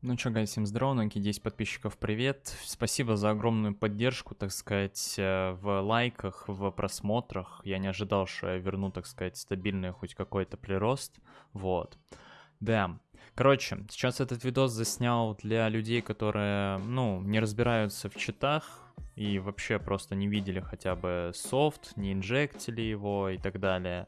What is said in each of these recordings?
Ну чё, guys, всем здорово, новенькие 10 подписчиков, привет. Спасибо за огромную поддержку, так сказать, э, в лайках, в просмотрах. Я не ожидал, что я верну, так сказать, стабильный хоть какой-то прирост. Вот. Да. Короче, сейчас этот видос заснял для людей, которые, ну, не разбираются в читах и вообще просто не видели хотя бы софт, не inject или его и так далее.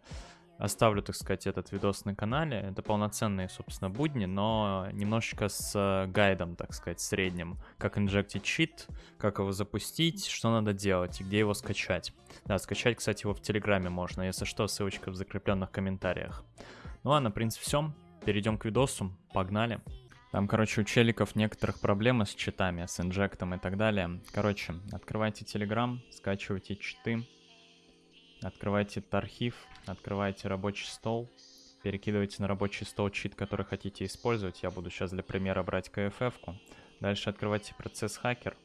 Оставлю, так сказать, этот видос на канале. Это полноценные, собственно, будни, но немножечко с э, гайдом, так сказать, средним. Как inject ить чит, как его запустить, что надо делать и где его скачать. Да, скачать, кстати, его в Телеграме можно. Если что, ссылочка в закрепленных комментариях. Ну ладно, в принципе, все. Перейдем к видосу. Погнали. Там, короче, у челиков некоторых проблемы с читами, с инжектом и так далее. Короче, открывайте Телеграм, скачивайте читы. Открывайте архив, открывайте рабочий стол, перекидывайте на рабочий стол чит, который хотите использовать. Я буду сейчас для примера брать KFF-ку. Дальше открывайте процесс хакер.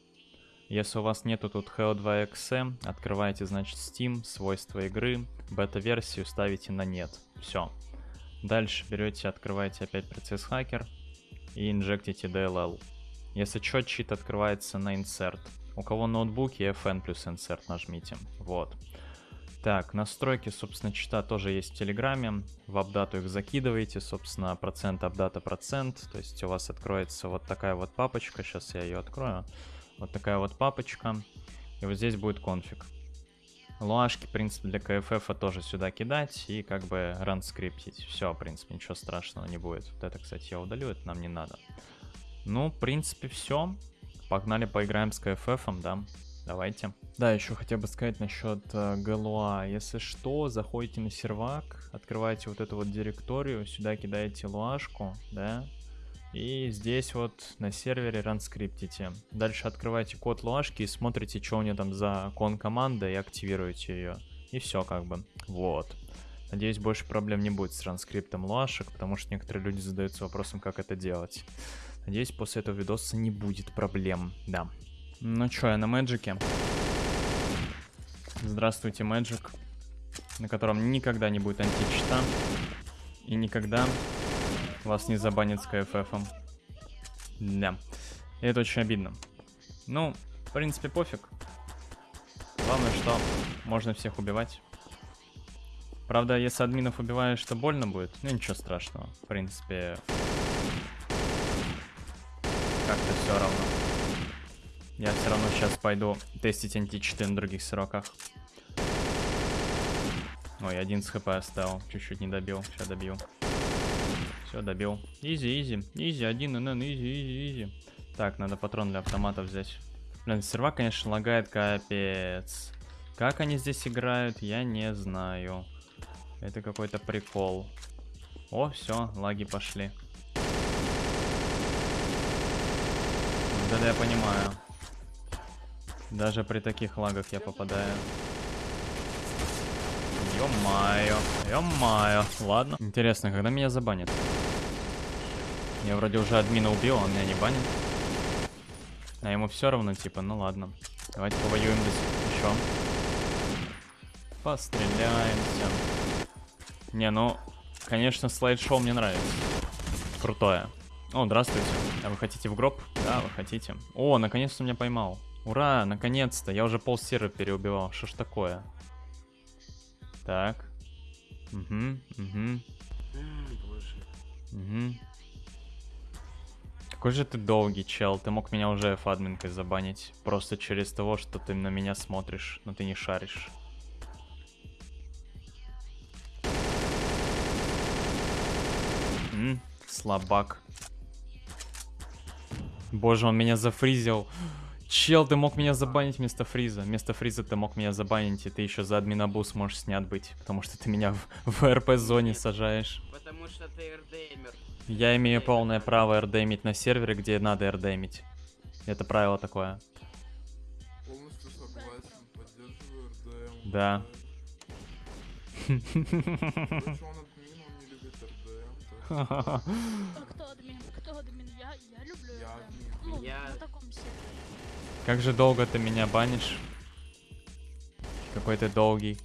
Если у вас нету тут HEO2.exe, открывайте, значит, Steam, свойства игры, бета-версию ставите на нет. Все. Дальше берете, открываете опять процесс хакер и инжектите DLL. Если что, чит открывается на insert. У кого ноутбуки, FN плюс insert нажмите. Вот. Так, настройки, собственно, чита тоже есть в Телеграме. В апдату их закидываете, собственно, процент апдата процент. То есть у вас откроется вот такая вот папочка. Сейчас я ее открою. Вот такая вот папочка. И вот здесь будет конфиг. Луашки, в принципе, для КФФ тоже сюда кидать и как бы ран скриптить. Все, в принципе, ничего страшного не будет. Вот это, кстати, я удалю, это нам не надо. Ну, в принципе, все. Погнали поиграем с КФФом, да. Давайте. Да, еще хотел бы сказать насчет э, Галуа. Если что, заходите на сервак, открываете вот эту вот директорию, сюда кидаете луашку, да, и здесь вот на сервере ранскриптите. Дальше открываете код луашки и смотрите, что у нее там за кон команда и активируете ее. И все как бы. Вот. Надеюсь, больше проблем не будет с транскриптом луашек, потому что некоторые люди задаются вопросом, как это делать. Надеюсь, после этого видоса не будет проблем. Да. Ну чё, я на Мэджике. Здравствуйте, Мэджик. На котором никогда не будет античита. И никогда вас не забанит с КФФом. Да. И это очень обидно. Ну, в принципе, пофиг. Главное, что можно всех убивать. Правда, если админов убиваешь, то больно будет. Ну, ничего страшного. В принципе, как-то все равно. Я все равно сейчас пойду тестить античиты на других сроках. Ой, один с HP оставил. Чуть-чуть не добил. Сейчас добью. Все, добил. Easy, easy. Easy, один HP, easy, easy, easy. Так, надо патрон для автомата взять. Блин, сервак, конечно, лагает капец. Как они здесь играют, я не знаю. Это какой-то прикол. О, все, лаги пошли. Вот это я понимаю. Даже при таких лагах я попадаю. Ё-моё, ё-моё. Ладно. Интересно, когда меня забанят? Я вроде уже админа убил, он меня не банит. А ему все равно, типа, ну ладно. Давайте повоюем здесь еще. Постреляемся. Не, ну, конечно, слайд-шоу мне нравится. Крутое. О, здравствуйте. А вы хотите в гроб? Да, вы хотите. О, наконец-то меня поймал. Ура, наконец-то. Я уже пол серы переубивал. Что ж такое? Так. Угу, угу. Угу. Какой же ты долгий, чел. Ты мог меня уже фадминкой забанить. Просто через того, что ты на меня смотришь, но ты не шаришь. Слабак. Боже, он меня зафризил. Чел, ты мог меня забанить вместо фриза. Вместо фриза ты мог меня забанить, и ты еще за админабус можешь снят быть. Потому что ты меня в, в РП-зоне сажаешь. Потому что ты РДМер. Я имею полное право РДМить на сервере, где надо РДМить. Это правило такое. Полностью согласен, поддерживаю РДМ. Да. Короче, он админ, он не любит РДМ. Я, люблю Я это. Ну, Я- на таком сервере. Как же долго ты меня банишь? Какой ты долгий.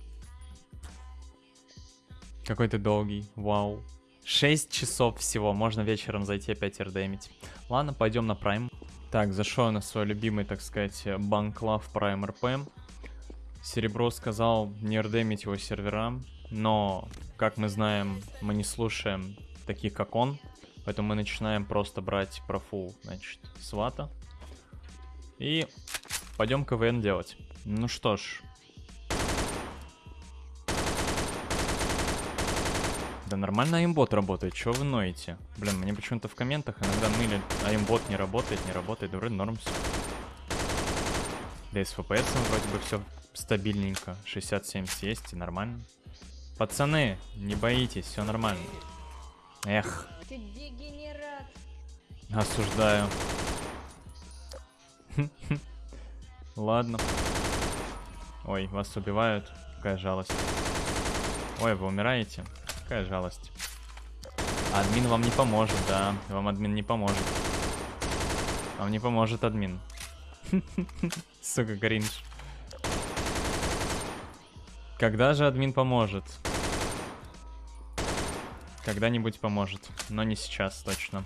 Какой ты долгий. Вау. 6 часов всего, можно вечером зайти опять рдемить. Ладно, пойдем на Prime. Так, зашел я на свой любимый, так сказать, банклав Prime RP. Серебро сказал не рдемить его сервера, но, как мы знаем, мы не слушаем таких, как он, поэтому мы начинаем просто брать профу, значит, свата. И пойдем КВН делать. Ну что ж. Да нормально аимбот работает, чего вы ноете? Блин, мне почему-то в комментах иногда ныли, аимбот не работает, не работает, вроде норм все. Да и с FPS вроде бы все стабильненько, 60-70 есть и нормально. Пацаны, не боитесь, все нормально. Эх, Ты дегенерат. осуждаю. Ладно. Ой, вас убивают. Какая жалость. Ой, вы умираете. Какая жалость. Админ вам не поможет, да. Вам админ не поможет. Вам не поможет админ. Сука, кринж. Когда же админ поможет? Когда-нибудь поможет, но не сейчас точно.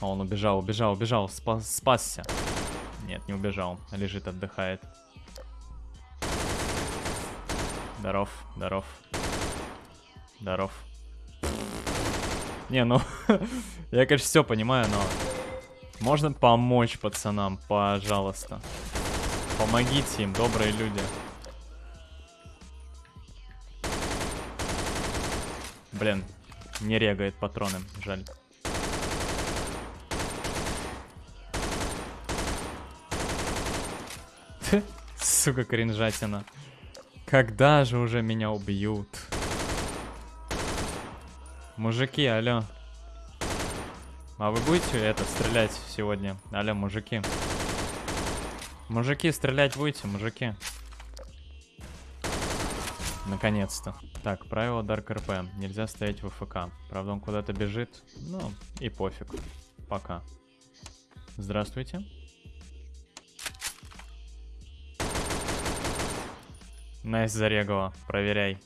А он убежал, убежал, убежал, спа- спасся. Нет, не убежал, лежит, отдыхает. Здоров, здоров. Здоров. Не, ну, я, конечно, все понимаю, но... Можно помочь пацанам, пожалуйста. Помогите им, добрые люди. Блин, не регает патроны, жаль. Сука, кринжатина. Когда же уже меня убьют? Мужики, алло. А вы будете это стрелять сегодня? Алло, мужики. Мужики, стрелять будете, мужики? Наконец-то. Так, правило Dark RP. Нельзя стоять в ФК. Правда, он куда-то бежит. Ну, и пофиг. Пока. Здравствуйте. Nice зарегала. Проверяй.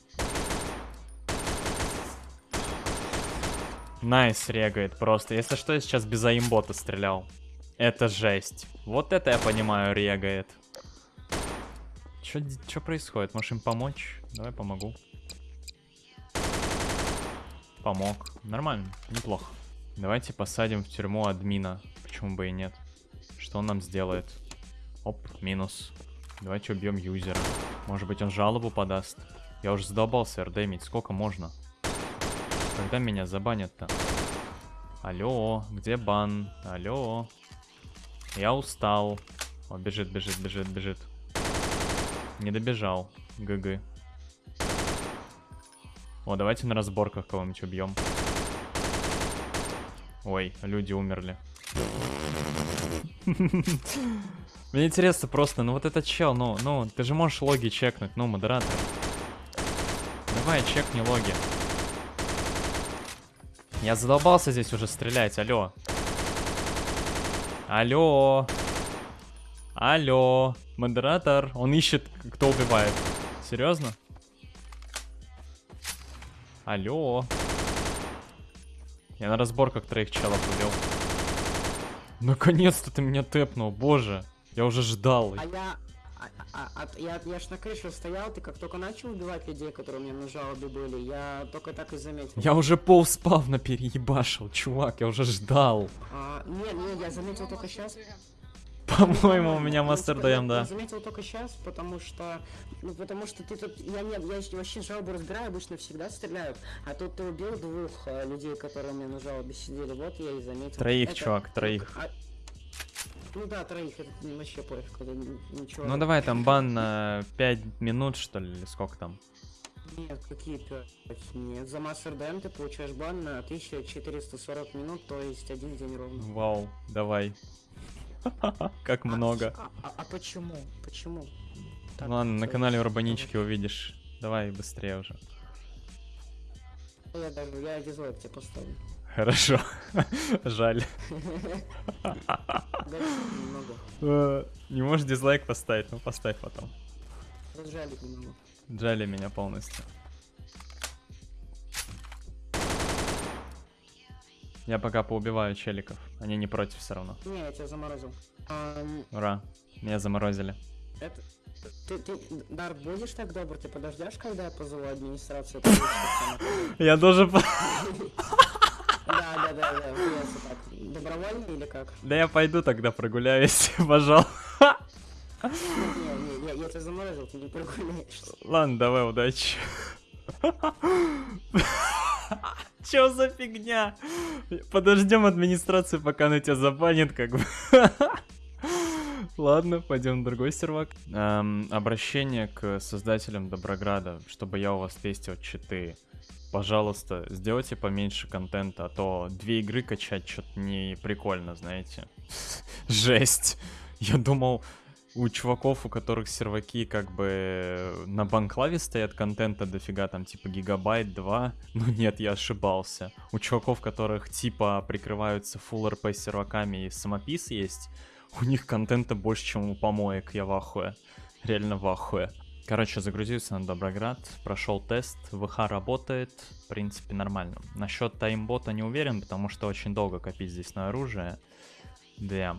Nice регает просто. Если что, я сейчас без аимбота стрелял. Это жесть. Вот это я понимаю, регает. Чё происходит? Можешь им помочь? Давай помогу. Помог. Нормально, неплохо. Давайте посадим в тюрьму админа. Почему бы и нет? Что он нам сделает? Оп, минус. Давайте убьем юзера. Может быть он жалобу подаст? Я уже задолбался рдемить. Сколько можно? Когда меня забанят-то? Алло, где бан? Алло. Я устал. О, бежит, бежит, бежит, бежит. Не добежал. ГГ. О, давайте на разборках кого-нибудь убьем. Ой, люди умерли. Мне интересно просто, ну вот этот чел, ну, ну, ты же можешь логи чекнуть, ну, модератор. Давай, чекни логи. Я задолбался здесь уже стрелять, алло. Алло. Алло. Модератор, он ищет, кто убивает. Серьезно? Алло. Я на разборках троих челов убил. Наконец-то ты меня тэпнул, боже. Я уже ждал. А я... а- а- а- я, я ж на крыше стоял, ты как только начал убивать людей, которые у меня на жалобе были, я только так и заметил. Я уже пол спавна переебашил, чувак, я уже ждал. А, нет, нет, я заметил только сейчас. По-моему, у меня мастер ДМ, Я да. заметил только сейчас, потому что... Ну, потому что ты тут... Я, не, я вообще жалобу разбираю, обычно всегда стреляют. А тут ты убил двух э, людей, которые у меня на жалобе сидели. Вот я и заметил. Троих, Это- чувак, троих. а- Ну да, троих, это вообще пофиг, это ничего. Ну давай там бан на 5 минут, что ли, или сколько там? Нет, какие пять? Нет, за мастер ДМ ты получаешь бан на 1440 минут, то есть один день ровно. Вау, давай. Как много. А, а- а почему? Почему? Ладно, на sorry. канале Урбанички увидишь. Давай быстрее уже. Я даже, я дизлайк тебе поставлю. Хорошо. Жаль. Э, Не можешь дизлайк поставить, ну поставь потом. Джали меня полностью. Я пока поубиваю челиков. Они не против все равно. Не, я тебя заморозил. Ам, Ура. Меня заморозили. это... Ты, ты, Дар, будешь так добр, ты подождешь, когда я позову администрацию? Я тоже... по- Да, да, да, да. Добровольно или как? Да я пойду тогда прогуляюсь, пожалуй. Не, не, я тебя заморозил, ты не прогуляешься. Ладно, давай, удачи. Чё за фигня? Подождем администрацию, пока она тебя забанит, как бы. Ладно, пойдем на другой сервак. Эм, обращение к создателям Доброграда, чтобы я у вас тестил читы. Пожалуйста, сделайте поменьше контента, а то две игры качать что-то не прикольно, знаете. Жесть. Я думал, у чуваков, у которых серваки как бы на банклаве стоят контента дофига, там типа гигабайт, 2. Ну нет, я ошибался. У чуваков, которых типа прикрываются full RP серваками и самопис есть, у них контента больше, чем у помоек, я в ахуе. Реально в ахуе. Короче, загрузился на Доброград, прошел тест, ВХ работает, в принципе, нормально. Насчет таймбота не уверен, потому что очень долго копить здесь на оружие. Да.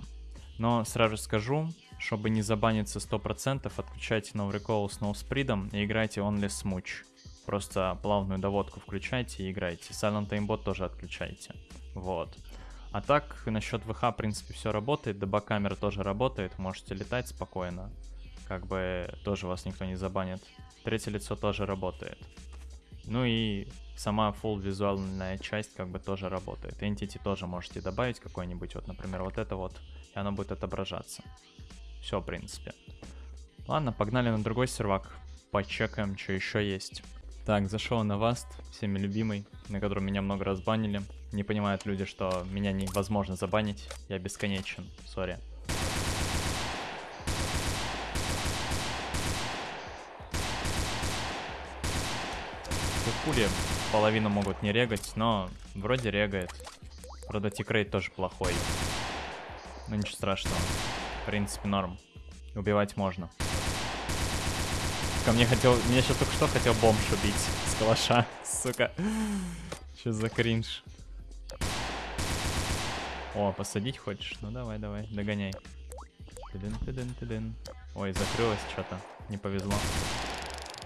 Но сразу скажу, чтобы не забаниться 100%, отключайте No Recall с No Speed и играйте Only Smooch. Просто плавную доводку включайте и играйте. Silent Aimbot тоже отключайте. Вот. А так, насчет ВХ, в принципе, все работает. ДБ-камера тоже работает. Можете летать спокойно. Как бы тоже вас никто не забанит. Третье лицо тоже работает. Ну и сама full визуальная часть как бы тоже работает. Entity тоже можете добавить какой-нибудь, вот, например, вот это вот, и оно будет отображаться. Все, в принципе. Ладно, погнали на другой сервак. Почекаем, что еще есть. Так, зашел на Васт, всеми любимый, на котором меня много раз банили. Не понимают люди, что меня невозможно забанить. Я бесконечен, сори. Пули половину могут не регать, но вроде регает. Правда, тикрейт тоже плохой. Но ничего страшного. В принципе, норм. Убивать можно. Ко мне хотел... Меня сейчас только что хотел бомж убить с калаша, сука. Что за кринж? О, посадить хочешь? Ну давай, давай, догоняй. Тыдын, тыдын, тыдын. Ой, закрылось что-то. Не повезло.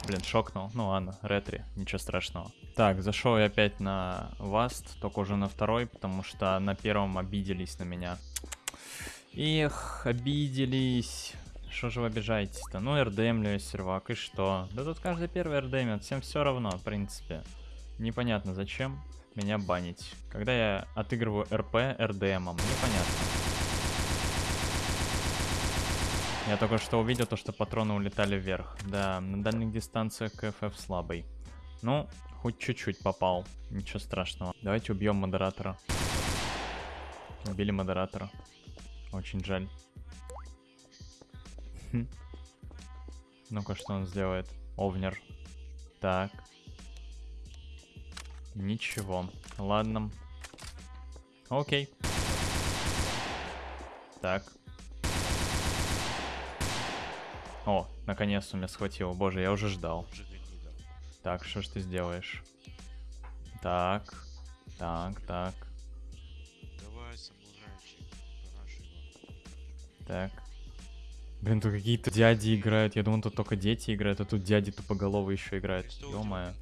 Блин, шокнул. Ну ладно, ретри, ничего страшного. Так, зашел я опять на Васт, только уже на второй, потому что на первом обиделись на меня. Эх, обиделись. Что же вы обижаетесь-то? Ну, РДМлю сервак, и что? Да тут каждый первый РДМит, всем все равно, в принципе. Непонятно зачем меня банить. Когда я отыгрываю РП РДМом, непонятно. Я только что увидел то, что патроны улетали вверх. Да, на дальних дистанциях КФФ слабый. Ну, хоть чуть-чуть попал. Ничего страшного. Давайте убьем модератора. Убили модератора. Очень жаль. Хм. Ну-ка, что он сделает? Овнер. Так. Ничего. Ладно. Окей. Так. О, наконец-то меня схватил. Боже, я уже ждал. Так, что ж ты сделаешь? Так. Так, так. Так. Блин, тут какие-то дяди играют. Я думал, тут только дети играют, а тут дяди тупоголовые еще играют. Ё-моё.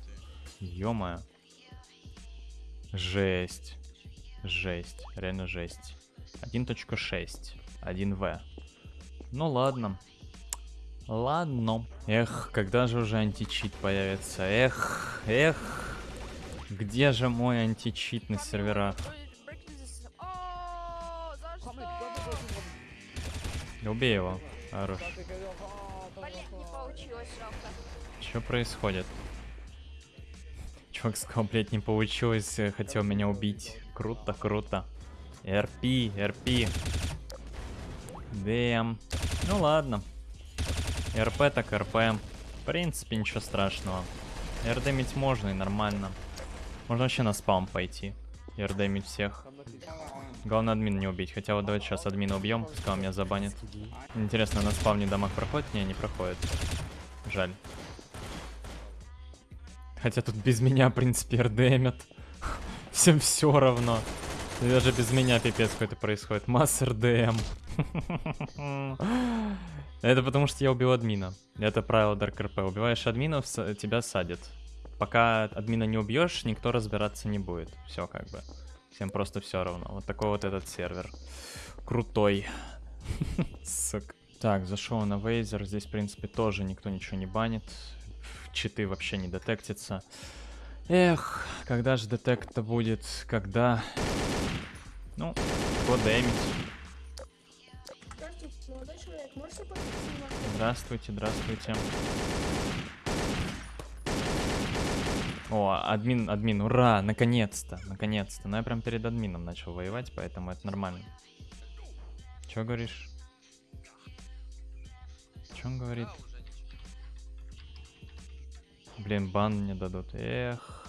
Ё-моё. Жесть. Жесть. Реально жесть. 1.6. 1В. Ну ладно. Ладно. Эх, когда же уже античит появится? Эх, эх. Где же мой античит на серверах? Убей его. Хорош. Что происходит? Чувак сказал, блядь, не получилось, э, хотел меня убить. Круто, круто. РП, РП. ДМ. Ну ладно. РП так РП. В принципе, ничего страшного. РДмить можно и нормально. Можно вообще на спам пойти. И РДмить всех. Главное админ не убить. Хотя вот давайте сейчас админа убьем, пускай он меня забанит. Интересно, на спавне дамаг проходит? Не, не проходит. Жаль. Хотя тут без меня, в принципе, РДМят. Всем все равно. Даже без меня пипец какой-то происходит. Массер ДМ. Это потому что я убил админа. Это правило Dark RP. Убиваешь админов, тебя садят. Пока админа не убьешь, никто разбираться не будет. Все как бы. Всем просто все равно. Вот такой вот этот сервер. Крутой. Сука. Так, зашел на Вейзер. Здесь, в принципе, тоже никто ничего не банит. Читы вообще не детектится. Эх, когда же детект-то будет? Когда? Ну, подэмить. Здравствуйте, здравствуйте. О, админ, админ, ура, наконец-то, наконец-то. Ну, я прям перед админом начал воевать, поэтому это нормально. Чё говоришь? Чё он говорит? Блин, бан мне дадут. Эх.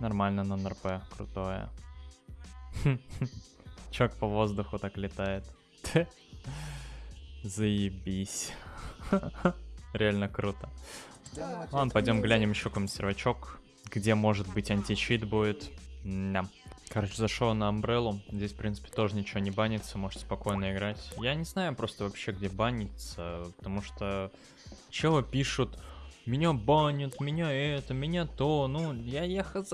Нормально на НРП, крутое. Чок по воздуху так летает. Заебись. Реально круто. Ладно, пойдем глянем еще какой-нибудь сервачок, где может быть античит будет. Да. Короче, зашел на Umbrella. Здесь, в принципе, тоже ничего не банится, можете спокойно играть. Я не знаю просто вообще, где банится, потому что челы пишут, меня банят, меня это, меня то, ну, я, я хз.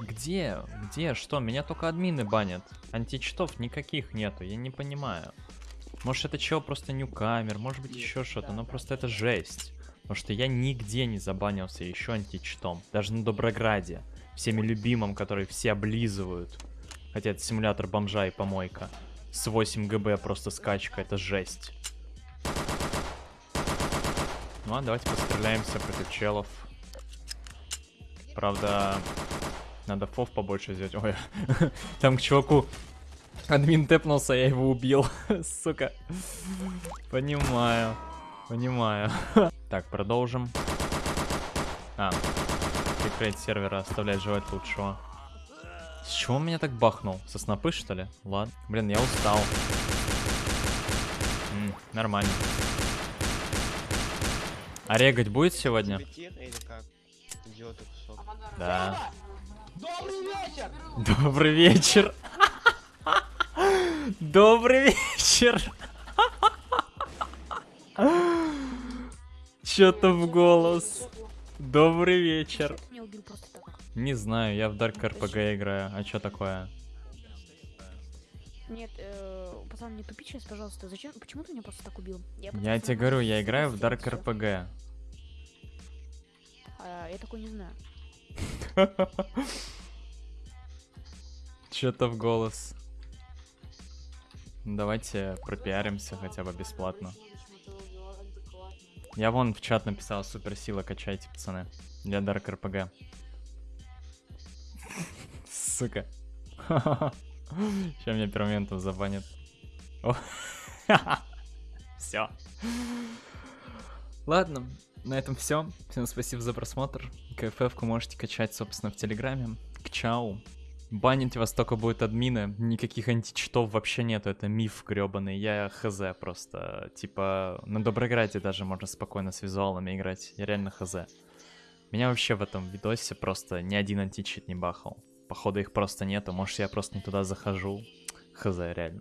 Где? Где? Что? Меня только админы банят. Античитов никаких нету, я не понимаю. Может это чел просто ньюкамер, может быть еще что-то, но просто это жесть. Потому что я нигде не забанился еще античитом. Даже на Доброграде. Всеми любимым, который все облизывают. Хотя это симулятор бомжа и помойка. С 8 ГБ просто скачка, это жесть. Ну а давайте постреляемся против челов. Правда, надо фов побольше взять. Ой, там к чуваку админ тэпнулся, я его убил. Сука. Понимаю. Понимаю. Так, продолжим. А, секрет сервера оставлять желать лучшего. С чего он меня так бахнул? Со снопы, что ли? Ладно. Блин, я устал. М, нормально. А регать будет сегодня? или как? Идиоты кусок. Да. Добрый вечер. Добрый вечер. Чё-то в голос. Добрый вечер. Не знаю, я в Dark RPG играю. А чё такое? Нет, э, пацан, не тупи сейчас, пожалуйста. Зачем? Почему ты меня просто так убил? Я тебе говорю, я играю в Dark. RPG. А, я такой не знаю. Чё-то в голос. Давайте пропиаримся хотя бы бесплатно. Я вон в чат написал, суперсила качайте, пацаны. Для Dark RPG. Сука. Сейчас меня пермоментом забанят. Все. Ладно, на этом все. Всем спасибо за просмотр. КФФ-ку можете качать, собственно, в Телеграме. К чау. Банить вас только будет админы. Никаких античитов вообще нету. Это миф гребаный. Я хз просто. Типа, на Доброграде даже можно спокойно с визуалами играть. Я реально хз. Меня вообще в этом видосе просто ни один античит не бахал. Походу их просто нету. Может я просто не туда захожу. Хз, реально.